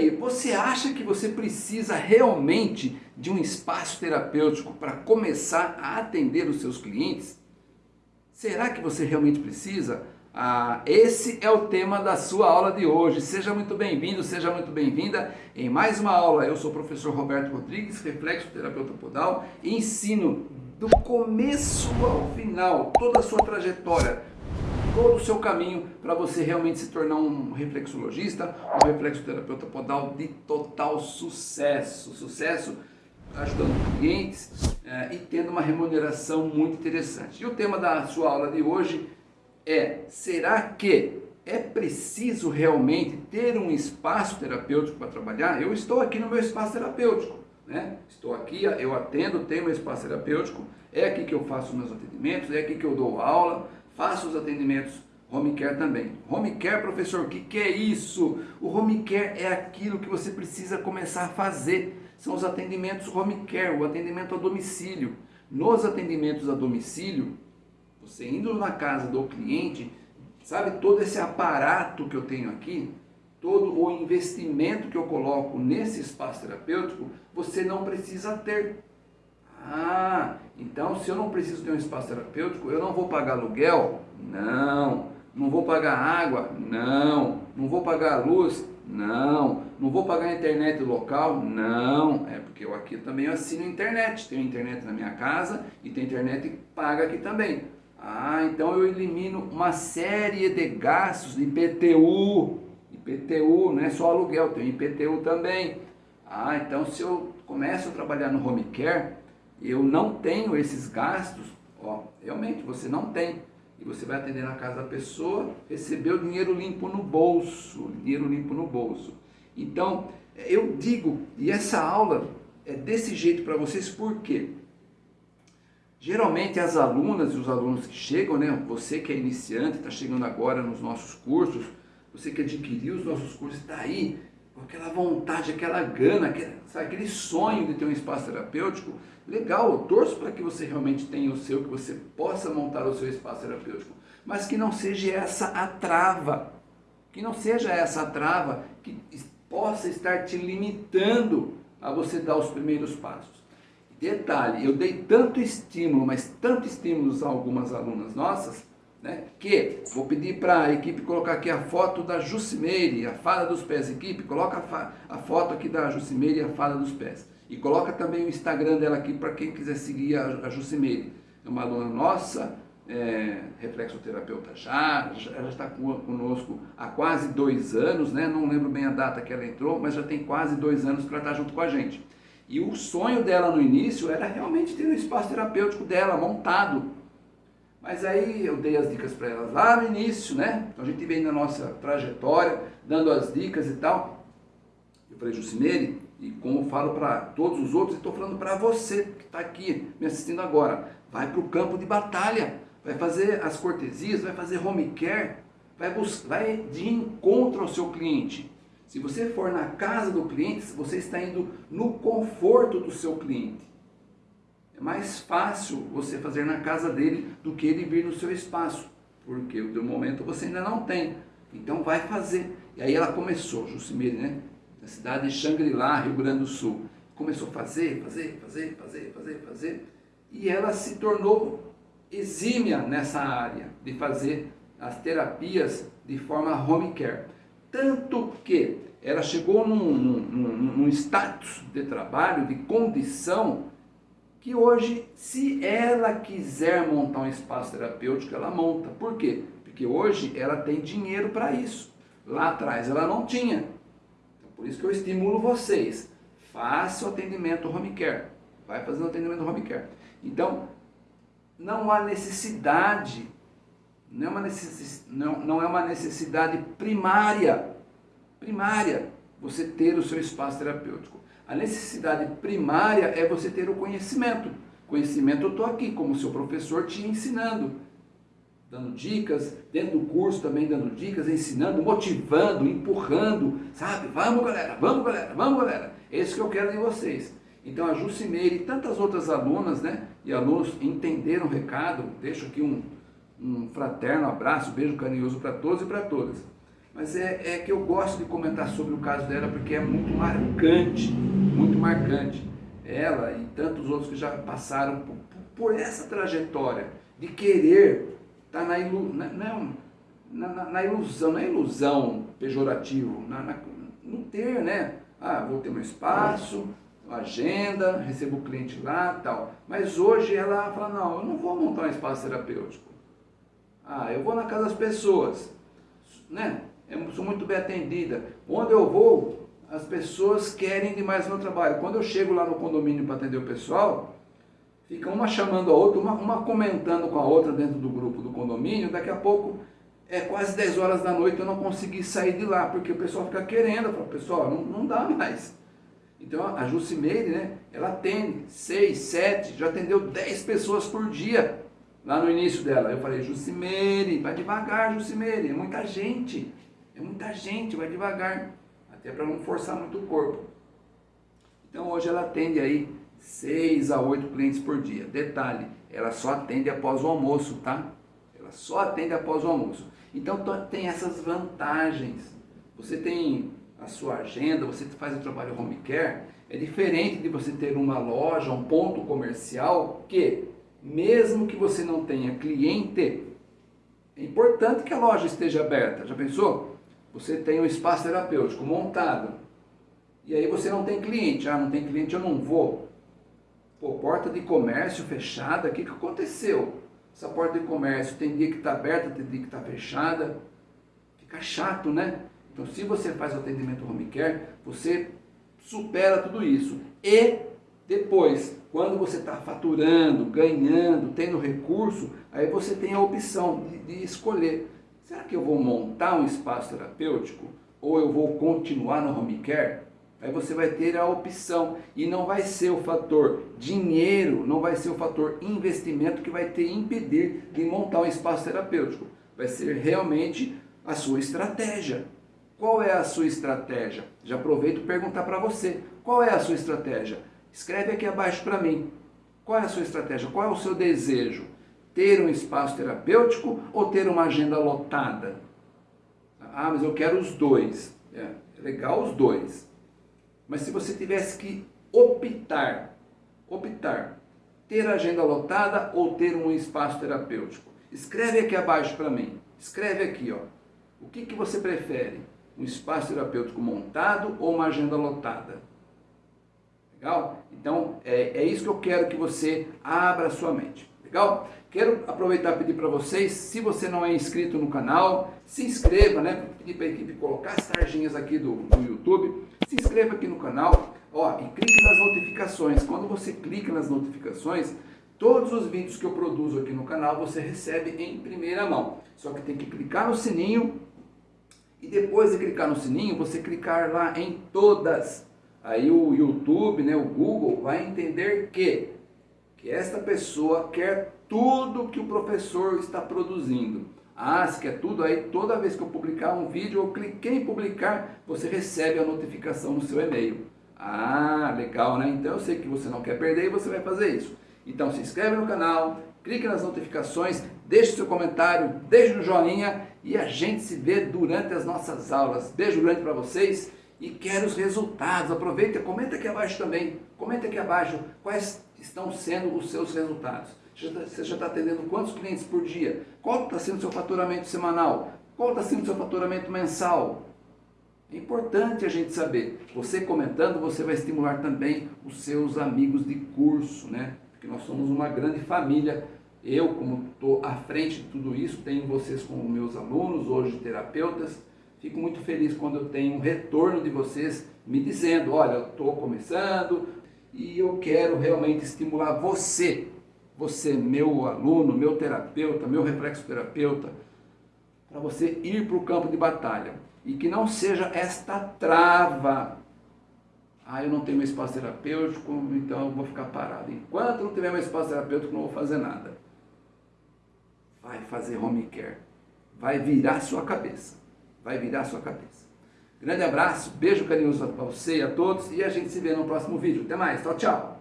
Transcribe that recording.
aí, você acha que você precisa realmente de um espaço terapêutico para começar a atender os seus clientes? Será que você realmente precisa? Ah, esse é o tema da sua aula de hoje. Seja muito bem-vindo, seja muito bem-vinda em mais uma aula. Eu sou o professor Roberto Rodrigues, reflexo terapeuta podal, e ensino do começo ao final toda a sua trajetória todo o seu caminho para você realmente se tornar um reflexologista, um reflexoterapeuta podal de total sucesso. Sucesso ajudando clientes é, e tendo uma remuneração muito interessante. E o tema da sua aula de hoje é, será que é preciso realmente ter um espaço terapêutico para trabalhar? Eu estou aqui no meu espaço terapêutico, né? Estou aqui, eu atendo, tenho meu espaço terapêutico, é aqui que eu faço meus atendimentos, é aqui que eu dou aula, faça os atendimentos home care também. Home care, professor, o que, que é isso? O home care é aquilo que você precisa começar a fazer. São os atendimentos home care, o atendimento a domicílio. Nos atendimentos a domicílio, você indo na casa do cliente, sabe todo esse aparato que eu tenho aqui, todo o investimento que eu coloco nesse espaço terapêutico, você não precisa ter. Ah, então se eu não preciso ter um espaço terapêutico, eu não vou pagar aluguel? Não. Não vou pagar água? Não. Não vou pagar luz? Não. Não vou pagar internet local? Não. É porque eu aqui também assino internet. Tenho internet na minha casa e tem internet que paga aqui também. Ah, então eu elimino uma série de gastos de IPTU. IPTU, não é só aluguel, tem IPTU também. Ah, então se eu começo a trabalhar no home care, eu não tenho esses gastos, ó, realmente você não tem. E você vai atender na casa da pessoa, receber o dinheiro limpo no bolso, dinheiro limpo no bolso. Então, eu digo, e essa aula é desse jeito para vocês, por quê? Geralmente as alunas e os alunos que chegam, né, você que é iniciante, está chegando agora nos nossos cursos, você que adquiriu os nossos cursos, está aí com aquela vontade, aquela gana, aquele, sabe, aquele sonho de ter um espaço terapêutico, legal, eu torço para que você realmente tenha o seu, que você possa montar o seu espaço terapêutico, mas que não seja essa a trava, que não seja essa a trava que possa estar te limitando a você dar os primeiros passos. Detalhe, eu dei tanto estímulo, mas tanto estímulo a algumas alunas nossas, né? Que vou pedir para a equipe colocar aqui a foto da Jucimeire, a fada dos pés. Equipe, coloca a, a foto aqui da Jucimeire, a fada dos pés. E coloca também o Instagram dela aqui para quem quiser seguir a, a Jucimeire. É uma aluna nossa, é, reflexoterapeuta já, ela está conosco há quase dois anos, né? não lembro bem a data que ela entrou, mas já tem quase dois anos que ela está junto com a gente. E o sonho dela no início era realmente ter um espaço terapêutico dela montado, mas aí eu dei as dicas para elas lá no início, né? Então a gente vem na nossa trajetória, dando as dicas e tal. Eu falei, Jucimeire, e como eu falo para todos os outros, estou falando para você que está aqui me assistindo agora, vai para o campo de batalha, vai fazer as cortesias, vai fazer home care, vai, vai de encontro ao seu cliente. Se você for na casa do cliente, você está indo no conforto do seu cliente. É mais fácil você fazer na casa dele do que ele vir no seu espaço, porque o momento você ainda não tem. Então vai fazer. E aí ela começou, Jucimere, né? Na cidade de Xangri-Lá, Rio Grande do Sul. Começou a fazer, fazer, fazer, fazer, fazer, fazer. E ela se tornou exímia nessa área de fazer as terapias de forma home care. Tanto que ela chegou num, num, num, num status de trabalho, de condição, que hoje, se ela quiser montar um espaço terapêutico, ela monta. Por quê? Porque hoje ela tem dinheiro para isso. Lá atrás ela não tinha. Então, por isso que eu estimulo vocês. Faça o atendimento home care. Vai fazendo o atendimento home care. Então, não há necessidade, não é uma é uma necessidade primária, primária, você ter o seu espaço terapêutico. A necessidade primária é você ter o conhecimento. Conhecimento eu estou aqui como seu professor te ensinando, dando dicas, dentro do curso também dando dicas, ensinando, motivando, empurrando, sabe? Vamos galera, vamos galera, vamos galera. É isso que eu quero de vocês. Então a Jucimeire e tantas outras alunas né, e alunos entenderam o recado, deixo aqui um, um fraterno abraço, beijo carinhoso para todos e para todas. Mas é, é que eu gosto de comentar sobre o caso dela porque é muito marcante, muito marcante. Ela e tantos outros que já passaram por, por essa trajetória de querer estar tá na, ilu, na, na, na, na, ilusão, na ilusão pejorativo, na, não ter, né? Ah, vou ter meu espaço, agenda, recebo o cliente lá tal. Mas hoje ela fala, não, eu não vou montar um espaço terapêutico. Ah, eu vou na casa das pessoas, né? Eu sou muito bem atendida. Onde eu vou, as pessoas querem demais meu trabalho. Quando eu chego lá no condomínio para atender o pessoal, fica uma chamando a outra, uma, uma comentando com a outra dentro do grupo do condomínio, daqui a pouco é quase 10 horas da noite eu não consegui sair de lá, porque o pessoal fica querendo, eu falo, pessoal, não, não dá mais. Então a Jucimeire, né, ela atende 6, 7, já atendeu 10 pessoas por dia lá no início dela. Eu falei, Jucimeire, vai devagar, Jucimeire, é muita gente, é muita gente, vai devagar, até para não forçar muito o corpo. Então hoje ela atende aí 6 a 8 clientes por dia. Detalhe, ela só atende após o almoço, tá? Ela só atende após o almoço. Então tem essas vantagens. Você tem a sua agenda, você faz o trabalho home care, é diferente de você ter uma loja, um ponto comercial que, mesmo que você não tenha cliente, é importante que a loja esteja aberta. Já pensou? Você tem um espaço terapêutico montado e aí você não tem cliente. Ah, não tem cliente, eu não vou. Pô, porta de comércio fechada, o que, que aconteceu? Essa porta de comércio tem dia que está aberta, tem dia que está fechada. Fica chato, né? Então, se você faz o atendimento home care, você supera tudo isso. E depois, quando você está faturando, ganhando, tendo recurso, aí você tem a opção de, de, escolher. Será que eu vou montar um espaço terapêutico? Ou eu vou continuar no home care? Aí você vai ter a opção e não vai ser o fator dinheiro, não vai ser o fator investimento que vai te impedir de montar um espaço terapêutico. Vai ser realmente a sua estratégia. Qual é a sua estratégia? Já aproveito perguntar para você. Qual é a sua estratégia? Escreve aqui abaixo para mim. Qual é a sua estratégia? Qual é o seu desejo? Ter um espaço terapêutico ou ter uma agenda lotada? Ah, mas eu quero os dois. É, é legal os dois. Mas se você tivesse que optar, optar, ter agenda lotada ou ter um espaço terapêutico, escreve aqui abaixo para mim. Escreve aqui, ó. O que, que você prefere? um espaço terapêutico montado ou uma agenda lotada. Legal? Então, é, é isso que eu quero que você abra a sua mente. Legal? Quero aproveitar e pedir para vocês, se você não é inscrito no canal, se inscreva, né? Pedir para a equipe colocar as tarjinhas aqui do, do YouTube. Se inscreva aqui no canal, ó, e clique nas notificações. Quando você clica nas notificações, todos os vídeos que eu produzo aqui no canal você recebe em primeira mão. Só que tem que clicar no sininho e depois de clicar no sininho, você clicar lá em todas. Aí o YouTube, né, o Google, vai entender que, que esta pessoa quer tudo que o professor está produzindo. Ah, se quer tudo, aí toda vez que eu publicar um vídeo, eu cliquei em publicar, você recebe a notificação no seu e-mail. Ah, legal, né? Então eu sei que você não quer perder e você vai fazer isso. Então se inscreve no canal, clique nas notificações, deixe seu comentário, deixe o joinha e a gente se vê durante as nossas aulas. Beijo grande para vocês e quero os resultados. Aproveita, comenta aqui abaixo também. Comenta aqui abaixo quais estão sendo os seus resultados. Você já está atendendo quantos clientes por dia? Qual está sendo o seu faturamento semanal? Qual está sendo o seu faturamento mensal? É importante a gente saber. Você comentando, você vai estimular também os seus amigos de curso, né? Porque nós somos uma grande família eu, como estou à frente de tudo isso, tenho vocês como meus alunos, hoje terapeutas, fico muito feliz quando eu tenho um retorno de vocês me dizendo, olha, eu estou começando e eu quero realmente estimular você, você, meu aluno, meu terapeuta, meu reflexoterapeuta, para você ir para o campo de batalha. E que não seja esta trava ah, eu não tenho meu espaço terapêutico, então eu vou ficar parado. Enquanto não tiver meu espaço terapêutico, não vou fazer nada vai fazer home care. Vai virar sua cabeça. Vai virar sua cabeça. Grande abraço, beijo carinhoso para você e a todos e a gente se vê no próximo vídeo. Até mais, tchau, tchau.